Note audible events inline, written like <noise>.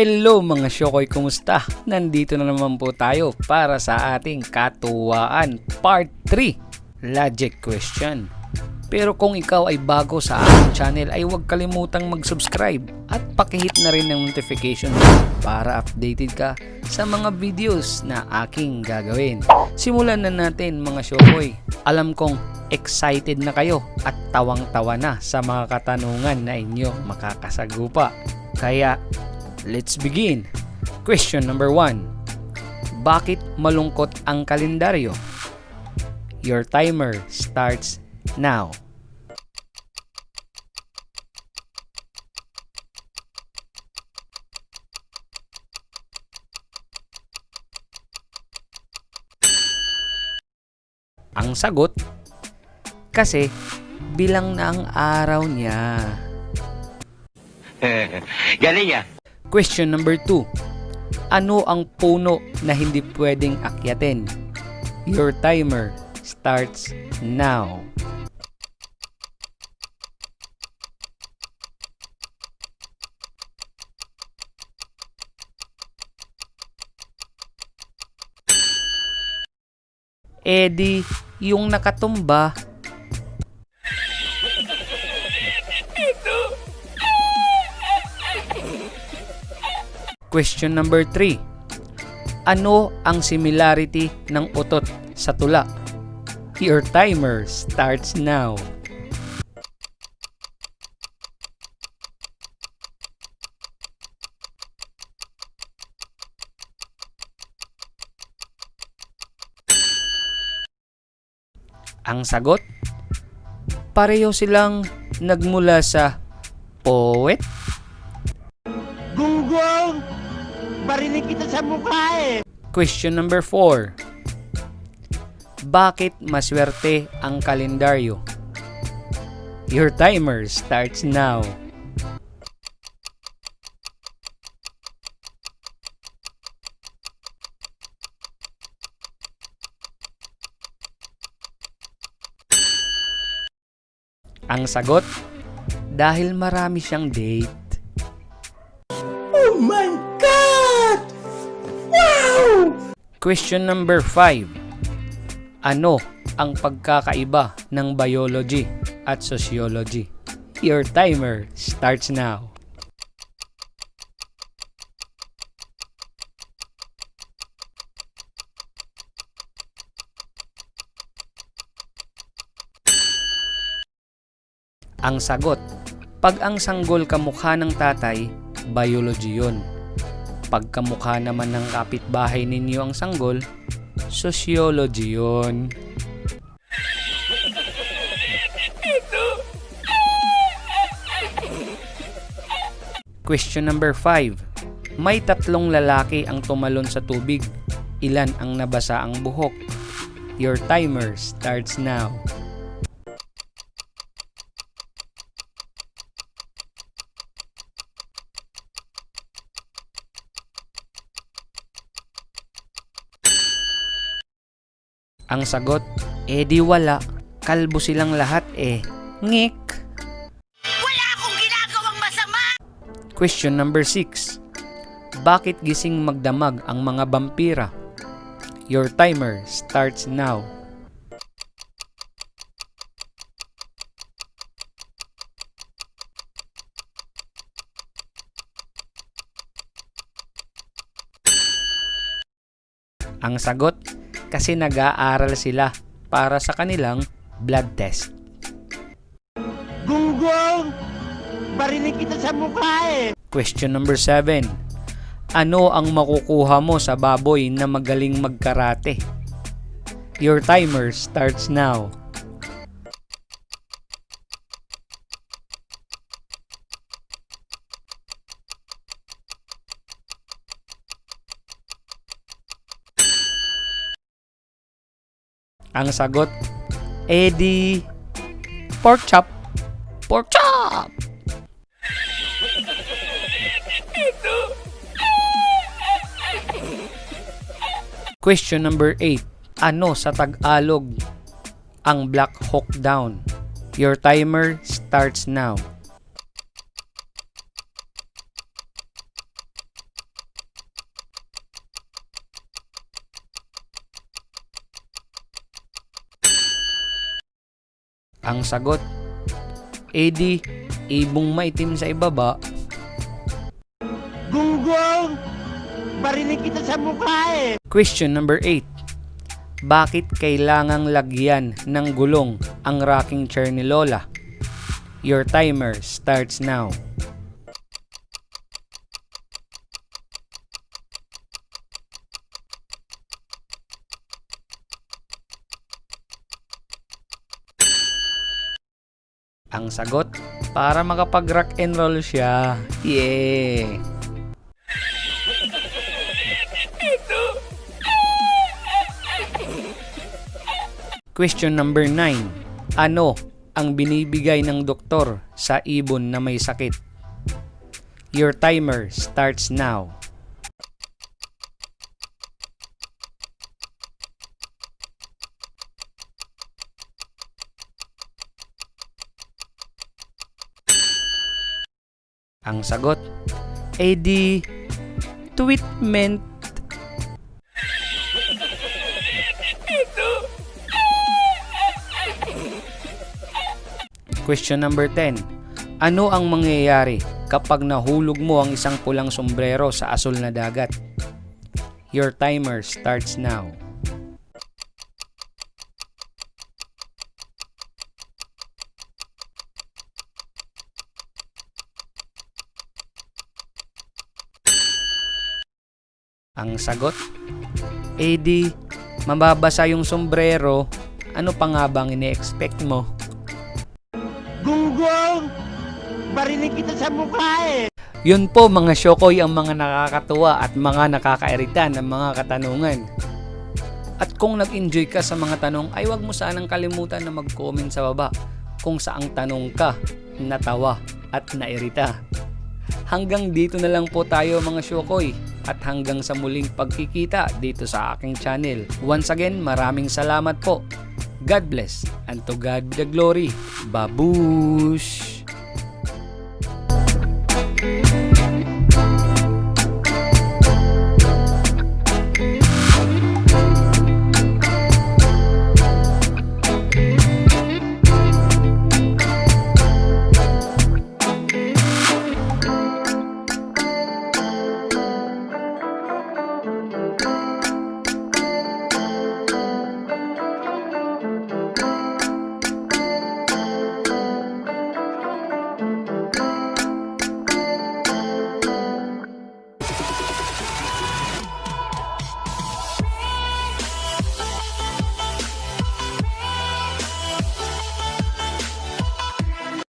Hello mga Shokoy, kumusta? Nandito na naman po tayo para sa ating katuwaan part 3 Logic Question. Pero kung ikaw ay bago sa aking channel ay huwag kalimutang mag-subscribe at pakihit na rin ng notification para updated ka sa mga videos na aking gagawin. Simulan na natin mga Shokoy. Alam kong excited na kayo at tawang-tawa na sa mga katanungan na inyo makakasagupa. Kaya Let's begin. Question number 1. Bakit malungkot ang kalendaryo? Your timer starts now. Ang sagot, kasi bilang na ang araw niya. <laughs> Galing ah. Question number 2. Ano ang puno na hindi pwedeng akyatin? Your timer starts now. Eddie, yung nakatumba <laughs> Question number 3. Ano ang similarity ng utot sa tula? Your timer starts now. Ang sagot? Pareho silang nagmula sa poet Gunggong! Barinig kita sa mukha eh! Question number 4. Bakit maswerte ang kalendaryo? Your timer starts now. Ang sagot, dahil marami siyang date. Question number 5. Ano ang pagkakaiba ng biology at sociology? Your timer starts now. Ang sagot, pag ang sanggol kamukha ng tatay, biology yun. Pag kamukha naman ng kapitbahay ninyo ang sanggol, sociology yun. Question number 5. May tatlong lalaki ang tumalon sa tubig. Ilan ang nabasa ang buhok? Your timer starts now. Ang sagot, eh di wala. Kalbo silang lahat eh. Ngik. Wala akong ginagawang masama! Question number 6. Bakit gising magdamag ang mga vampira? Your timer starts now. Ang sagot, kasi nag-aaral sila para sa kanilang blood test. Gunggong! Barinig kita sa mukha eh! Question number 7. Ano ang makukuha mo sa baboy na magaling magkarate? Your timer starts now. Ang sagot, Eddie, pork chop. Pork chop! Question number 8. Ano sa Tagalog ang Black Hawk Down? Your timer starts now. Ang sagot, edi, ibong maitim sa ibaba, Gunggong! Barinig kita sa mukha eh! Question number 8. Bakit kailangang lagyan ng gulong ang rocking chair ni Lola? Your timer starts now. Ang sagot, para makapag-rock and roll siya. Yeah! Question number 9. Ano ang binibigay ng doktor sa ibon na may sakit? Your timer starts now. Ang sagot, AD treatment Question number 10. Ano ang mangyayari kapag nahulog mo ang isang pulang sombrero sa asul na dagat? Your timer starts now. Ang sagot? Eh di, mababasa yung sombrero. Ano pa nga bang ini-expect mo? Gunggong! Barinig kita sa mukha eh! Yun po mga syokoy ang mga nakakatuwa at mga nakakairita ng mga katanungan. At kung nag-enjoy ka sa mga tanong ay huwag mo sanang kalimutan na mag-comment sa baba kung saang tanong ka, natawa at nairita. Hanggang dito na lang po tayo mga syokoy at hanggang sa muling pagkikita dito sa aking channel. Once again, maraming salamat po. God bless and to God be the glory. Babush!